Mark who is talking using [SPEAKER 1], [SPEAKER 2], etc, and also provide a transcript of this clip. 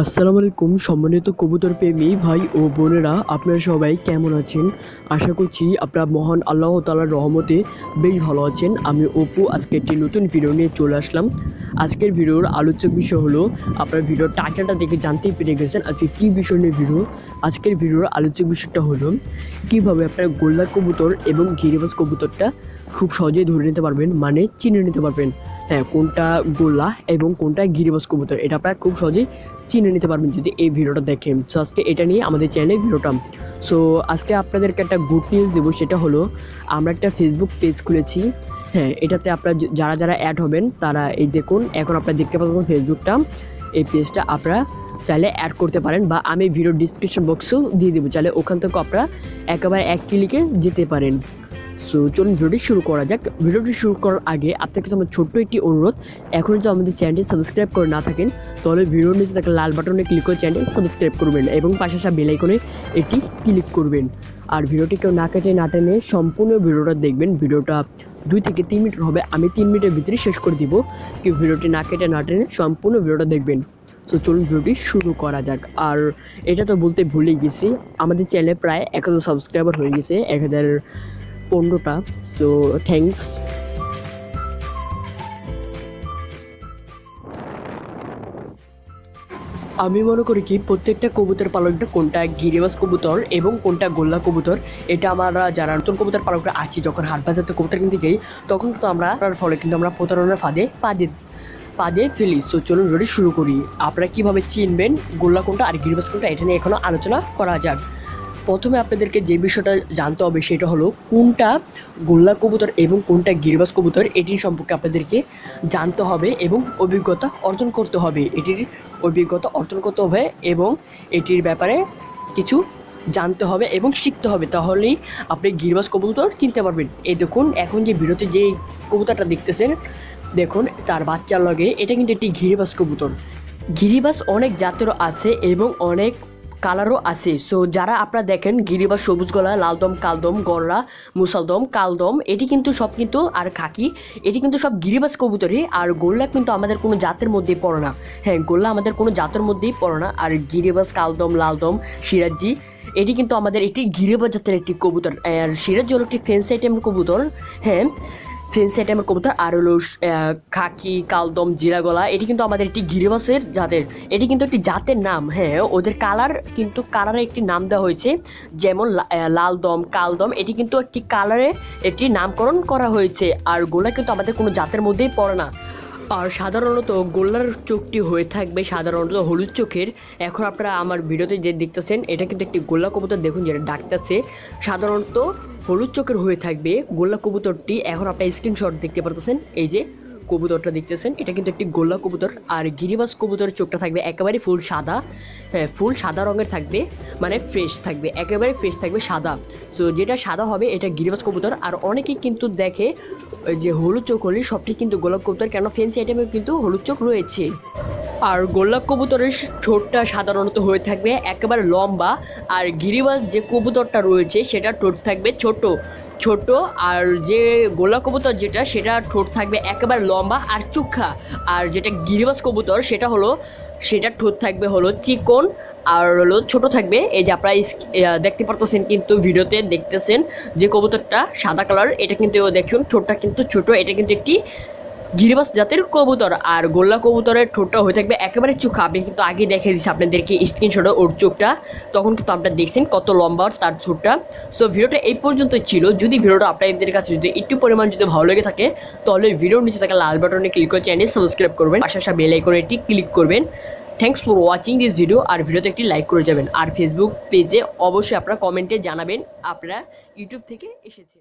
[SPEAKER 1] আসসালামু আলাইকুম সম্মানিত কবুতর প্রেমী ভাই ও বোনেরা, আপনারা সবাই কেমন আছেন? আশা করছি আপনারা মহান আল্লাহ তালার রহমতে বেশ ভালো আছেন। আমি অপু, আজকে একটি নতুন ভিডিও নিয়ে চলে আসলাম। আজকের ভিডিওর আলোচক বিষয় হলো, আপনার ভিডিওর টাইটেলটা দেখে জানতেই পেরে গেছেন আজকে কী বিষয় নিয়ে ভিডিও আজকের ভিডিওর আলোচক বিষয়টা হলো, কীভাবে আপনার গোল্লা কবুতর এবং গিরিবাস কবুতরটা খুব সহজেই ধরে নিতে পারবেন মানে চিনে নিতে পারবেন। কোনটা গোল্লা এবং কোনটা গিরিবাস কবুতর, এটা আপনারা খুব সহজেই চিনে নিতে পারবেন যদি এই ভিডিওটা দেখেন। সো আজকে এটা নিয়ে আমাদের চ্যানেলে ভিডিওটা। সো আজকে আপনাদেরকে একটা গুড নিউজ দেবো, সেটা হলো আমরা একটা ফেসবুক পেজ খুলেছি। হ্যাঁ এটাতে আপনারা যারা যারা অ্যাড হবেন, তারা এই দেখুন, এখন আপনারা দেখতে পাচ্ছেন ফেসবুকটা এই পেজটা আপনারা চাইলে অ্যাড করতে পারেন বা আমি ভিডিও ডিসক্রিপশন বক্সেও দিয়ে দেবো। চাইলে ওখান থেকে আপনারা একেবারে এক ক্লিকে যেতে পারেন। সো চলুন ভিডিওটি শুরু করা যাক। ভিডিওটি শুরু করার আগে আপনার কাছে আমার ছোট্ট একটি অনুরোধ। এখন যদি আমাদের চ্যানেলটি সাবস্ক্রাইব করে না থাকেন, তাহলে ভিডিওর নিচে থাকা লাল বাটনে ক্লিক করে চ্যানেল সাবস্ক্রাইব করবেন এবং পাশে আসা বেল আইকনে এটি ক্লিক করবেন। আর ভিডিওটি কেউ না কেটে না টেনে সম্পূর্ণ ভিডিওটা দেখবেন। ভিডিওটা দুই থেকে তিন মিনিট হবে। আমি তিন মিনিটের ভিতরে শেষ করে দিব। কেউ ভিডিওটি না কেটে না টেনে সম্পূর্ণ ভিডিওটা দেখবেন। তো চলুন ভিডিওটি শুরু করা যাক। আর এটা তো বলতে ভুলেই গেছি। আমাদের চ্যানেলে প্রায় এক হাজার সাবস্ক্রাইবার হয়ে গেছে। এক হাজার পনেরোটা সো থ্যাংকস আমি মনে করি কি, প্রত্যেকটা কবুতর পালকটা কোনটা গিরিবাস কবুতর এবং কোনটা গোল্লা কবুতর, এটা আমরা যারা নতুন কবুতর পালকরা আছি, যখন হাট বাজারতে কবুতর কিনতে যাই, তখন কিন্তু আমরা ফলে কিন্তু আমরা প্রতারণার ফাঁদে পা দিয়ে পা দিয়ে ফেলি। সো চলুন রেডি শুরু করি। আপনারা কীভাবে চিনবেন গোল্লা কোনটা আর গিরিবাস কোনটা, এটা নিয়ে এখনও আলোচনা করা যাক। প্রথমে আপনাদেরকে যে বিষয়টা জানতে হবে সেটা হলো কোনটা গোল্লা কবুতর এবং কোনটা গিরিবাস কবুতর এটির সম্পর্কে আপনাদেরকে জানতে হবে এবং অভিজ্ঞতা অর্জন করতে হবে। এটির অভিজ্ঞতা অর্জন করতে হবে এবং এটির ব্যাপারে কিছু জানতে হবে এবং শিখতে হবে। তাহলেই আপনি গিরিবাস কবুতর চিনতে পারবেন। এই দেখুন, এখন যে বিরতি যে কবুতরটা দেখতেছেন, দেখুন, তার বাচ্চার লগে এটা কিন্তু একটি গিরিবাস কবুতর। গিরিবাস অনেক জাতেরও আছে এবং অনেক কালারও আছে। সো যারা আপনারা দেখেন গিরিবাস সবুজ গলা, লালদম, কালদম, গররা, মুসালদম, কালদম, এটি কিন্তু সব কিন্তু আর খাকি, এটি কিন্তু সব গিরিবাস কবুতরই, আর গোল্লা কিন্তু আমাদের কোনো জাতের মধ্যেই পড়ে না। হ্যাঁ গোল্লা আমাদের কোনো জাতের মধ্যেই পড়ে না, আর গিরিবাস কালদম, লালদম, সিরাজি, এটি কিন্তু আমাদের একটি গিরিবাস জাতের একটি কবুতর, আর সিরাজি হলো একটি ফেন্স আইটেমের কবুতর হ্যাঁ। ফেন্স আইটেমের কবুতর আর হলো খাকি কালদম জিরাগলা এটি কিন্তু আমাদের একটি গিরিবাসের জাতের। এটি কিন্তু একটি জাতের নাম হ্যাঁ ওদের কালার কিন্তু কালারে একটি নাম দেওয়া হয়েছে যেমন লা- আহ, লালদম কালদম এটি কিন্তু একটি কালারে একটি নামকরণ করা হয়েছে আর গোলা কিন্তু আমাদের কোনো জাতের মধ্যেই পড়ে না। আর সাধারণত গোল্লার চোখটি হয়ে থাকবে সাধারণত হলুদ চোখের। এখন আপনারা আমার ভিডিওতে যে দেখতেছেন এটা কিন্তু একটি গোল্লা কবুতর দেখুন যেটা ডাকতেছে। সাধারণত হলুদ চোখের হয়ে থাকবে গোল্লা কবুতরটি। এখন আপনার স্ক্রিনশট দেখতে পারতেছেন, এই যে কবুতরটা দেখতেছেন, এটা কিন্তু একটি গোল্লা কবুতর। আর গিরিবাস কবুতরের চোখটা থাকবে একেবারে ফুল সাদা হ্যাঁ ফুল সাদা রঙের থাকবে মানে ফ্রেশ থাকবে, একেবারে ফ্রেশ থাকবে সাদা। সো যেটা সাদা হবে, এটা গিরিবাস কবুতর। আর অনেকেই কিন্তু দেখে যে হলুদ চোখ হলে সবটি কিন্তু গোলাপ কবুতর কেন ফেন্সি আইটেমে কিন্তু হলুদ চোখ রয়েছে। আর গোলাপ কবুতরের ঠোঁটটা সাধারণত হয়ে থাকবে একেবারে লম্বা, আর গিরিবাস যে কবুতরটা রয়েছে সেটা ঠোঁট থাকবে ছোট। ছোট আর যে গোলা কবুতর যেটা, সেটা ঠোঁট থাকবে একেবারে লম্বা আর চুক্ষা আর যেটা গিরিবাস কবুতর, সেটা হলো, সেটা ঠোঁট থাকবে হলো চিকন আর হলো ছোট থাকবে। এই যে আপনারা দেখতে পারতেছেন কিন্তু ভিডিওতে দেখতেছেন যে কবুতরটা সাদা কালার, এটা কিন্তু দেখুন, ঠোঁটটা কিন্তু ছোট, এটা কিন্তু একটি গিরিবাস জাতের কবুতর আর গোল্লা কবুতরের ঠোঁটটা হয়ে থাকবে একেবারে চোখা। আমি কিন্তু আগে দেখে দিচ্ছি আপনাদেরকে স্ক্রিনশটে ওর চোখটা। তখন কিন্তু আপনারা দেখছেন কত লম্বা তার ঠোঁটটা। সো ভিডিওটা এই পর্যন্ত ছিল। যদি ভিডিওটা আপনাদের কাছে যদি একটু পরিমাণ যদি ভালো লেগে থাকে, তাহলে ভিডিওর নিচে থাকা লাল বাটনে ক্লিক করে চ্যানেল সাবস্ক্রাইব করবেন। পাশে আসা বেল আইকনে একটি ক্লিক করবেন। Thanks for watching this video আর ভিডিওতে একটি লাইক করে যাবেন। আর ফেসবুক পেজে অবশ্যই আপনারা কমেন্টে জানাবেন। আপনারা ইউটিউব থেকে এসেছেন।